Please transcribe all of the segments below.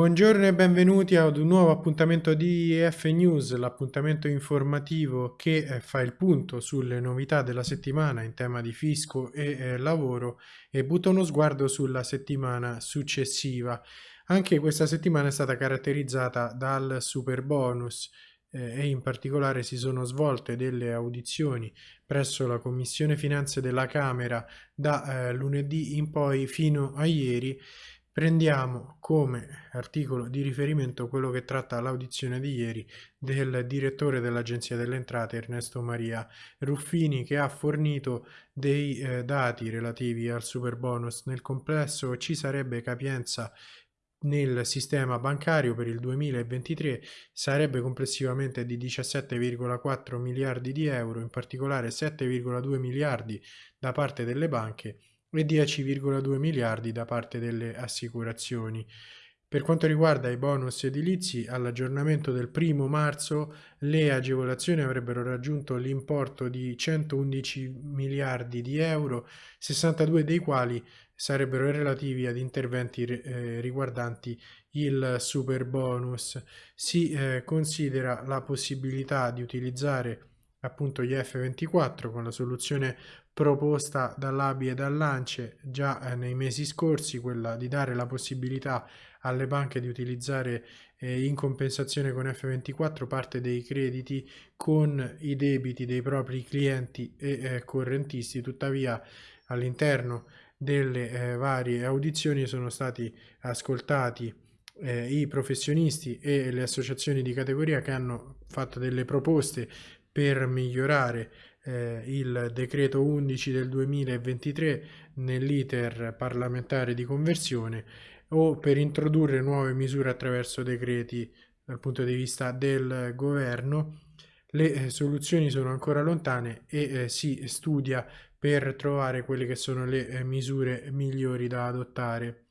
Buongiorno e benvenuti ad un nuovo appuntamento di EF News, l'appuntamento informativo che eh, fa il punto sulle novità della settimana in tema di fisco e eh, lavoro e butta uno sguardo sulla settimana successiva. Anche questa settimana è stata caratterizzata dal super bonus eh, e in particolare si sono svolte delle audizioni presso la Commissione Finanze della Camera da eh, lunedì in poi fino a ieri Prendiamo come articolo di riferimento quello che tratta l'audizione di ieri del direttore dell'Agenzia delle Entrate Ernesto Maria Ruffini che ha fornito dei eh, dati relativi al super bonus. Nel complesso ci sarebbe capienza nel sistema bancario per il 2023 sarebbe complessivamente di 17,4 miliardi di euro, in particolare 7,2 miliardi da parte delle banche e 10,2 miliardi da parte delle assicurazioni. Per quanto riguarda i bonus edilizi, all'aggiornamento del 1 marzo le agevolazioni avrebbero raggiunto l'importo di 111 miliardi di euro, 62 dei quali sarebbero relativi ad interventi eh, riguardanti il super bonus. Si eh, considera la possibilità di utilizzare appunto gli F24 con la soluzione proposta dall'ABI e dall'ANCE già eh, nei mesi scorsi, quella di dare la possibilità alle banche di utilizzare eh, in compensazione con F24 parte dei crediti con i debiti dei propri clienti e eh, correntisti, tuttavia all'interno delle eh, varie audizioni sono stati ascoltati eh, i professionisti e le associazioni di categoria che hanno fatto delle proposte per migliorare eh, il decreto 11 del 2023 nell'iter parlamentare di conversione o per introdurre nuove misure attraverso decreti dal punto di vista del governo. Le eh, soluzioni sono ancora lontane e eh, si studia per trovare quelle che sono le eh, misure migliori da adottare.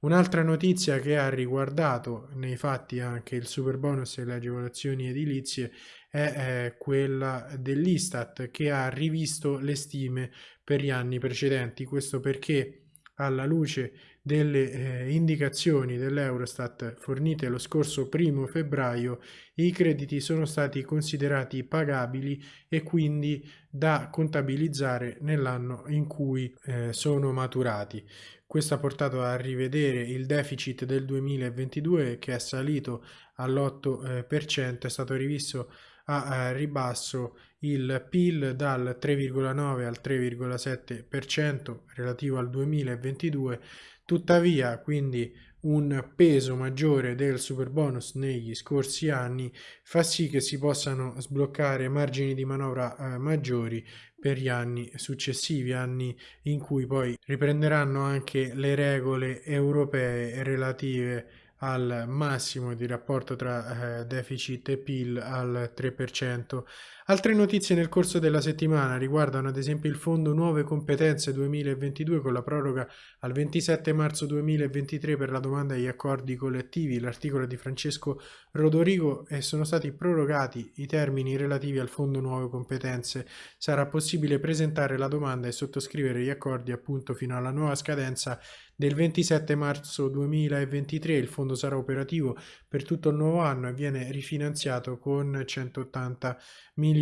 Un'altra notizia che ha riguardato nei fatti anche il super bonus e le agevolazioni edilizie è quella dell'Istat che ha rivisto le stime per gli anni precedenti. Questo perché alla luce delle eh, indicazioni dell'Eurostat fornite lo scorso primo febbraio, i crediti sono stati considerati pagabili e quindi da contabilizzare nell'anno in cui eh, sono maturati. Questo ha portato a rivedere il deficit del 2022 che è salito all'8%, è stato rivisto a ribasso il PIL dal 3,9 al 3,7% relativo al 2022, tuttavia quindi un peso maggiore del super bonus negli scorsi anni fa sì che si possano sbloccare margini di manovra eh, maggiori per gli anni successivi, anni in cui poi riprenderanno anche le regole europee relative al massimo di rapporto tra eh, deficit e PIL al 3%. Altre notizie nel corso della settimana riguardano ad esempio il Fondo Nuove Competenze 2022 con la proroga al 27 marzo 2023 per la domanda agli accordi collettivi, l'articolo di Francesco Rodorigo e sono stati prorogati i termini relativi al Fondo Nuove Competenze. Sarà possibile presentare la domanda e sottoscrivere gli accordi appunto fino alla nuova scadenza del 27 marzo 2023. Il fondo sarà operativo per tutto il nuovo anno e viene rifinanziato con 180 milioni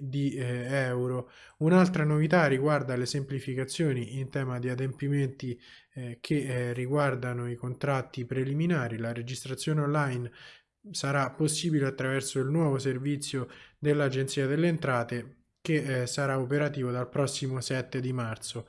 di eh, euro. Un'altra novità riguarda le semplificazioni in tema di adempimenti eh, che eh, riguardano i contratti preliminari. La registrazione online sarà possibile attraverso il nuovo servizio dell'Agenzia delle Entrate che eh, sarà operativo dal prossimo 7 di marzo.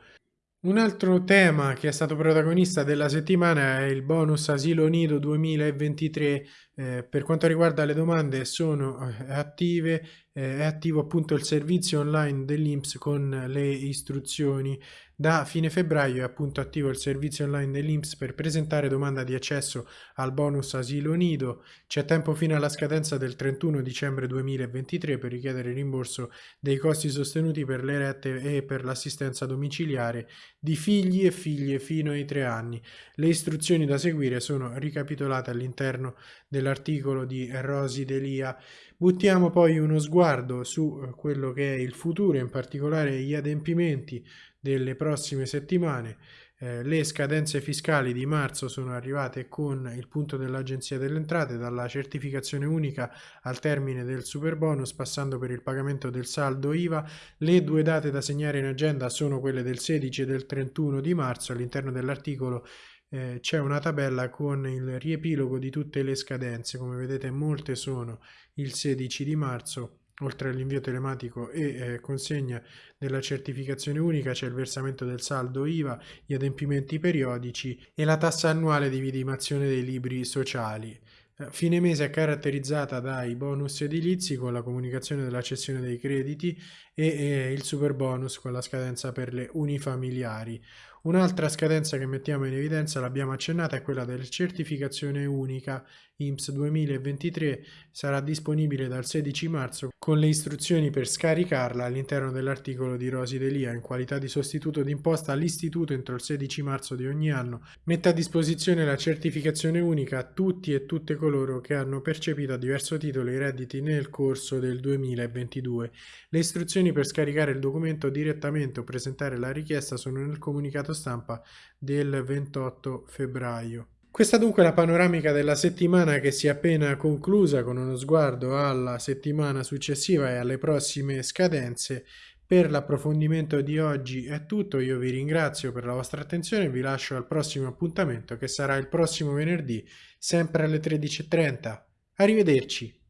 Un altro tema che è stato protagonista della settimana è il bonus asilo nido 2023. Eh, per quanto riguarda le domande sono eh, attive, eh, è attivo appunto il servizio online dell'Inps con le istruzioni. Da fine febbraio è appunto attivo il servizio online dell'Inps per presentare domanda di accesso al bonus asilo nido. C'è tempo fino alla scadenza del 31 dicembre 2023 per richiedere il rimborso dei costi sostenuti per le rette e per l'assistenza domiciliare di figli e figlie fino ai tre anni. Le istruzioni da seguire sono ricapitolate all'interno dell'articolo di Rosi Delia. Buttiamo poi uno sguardo su eh, quello che è il futuro, in particolare gli adempimenti delle prossime settimane. Eh, le scadenze fiscali di marzo sono arrivate con il punto dell'Agenzia delle Entrate, dalla certificazione unica al termine del super bonus, passando per il pagamento del saldo IVA. Le due date da segnare in agenda sono quelle del 16 e del 31 di marzo. All'interno dell'articolo eh, c'è una tabella con il riepilogo di tutte le scadenze. Come vedete molte sono il 16 di marzo Oltre all'invio telematico e eh, consegna della certificazione unica c'è il versamento del saldo IVA, gli adempimenti periodici e la tassa annuale di vidimazione dei libri sociali. Eh, fine mese è caratterizzata dai bonus edilizi con la comunicazione della cessione dei crediti e, e il super bonus con la scadenza per le unifamiliari. Un'altra scadenza che mettiamo in evidenza, l'abbiamo accennata, è quella della certificazione unica IMSS 2023. Sarà disponibile dal 16 marzo con le istruzioni per scaricarla all'interno dell'articolo di Rosi Delia in qualità di sostituto d'imposta all'istituto entro il 16 marzo di ogni anno. Mette a disposizione la certificazione unica a tutti e tutte coloro che hanno percepito a diverso titolo i redditi nel corso del 2022. Le istruzioni per scaricare il documento direttamente o presentare la richiesta sono nel comunicato stampa del 28 febbraio. Questa dunque è la panoramica della settimana che si è appena conclusa con uno sguardo alla settimana successiva e alle prossime scadenze. Per l'approfondimento di oggi è tutto, io vi ringrazio per la vostra attenzione e vi lascio al prossimo appuntamento che sarà il prossimo venerdì, sempre alle 13.30. Arrivederci!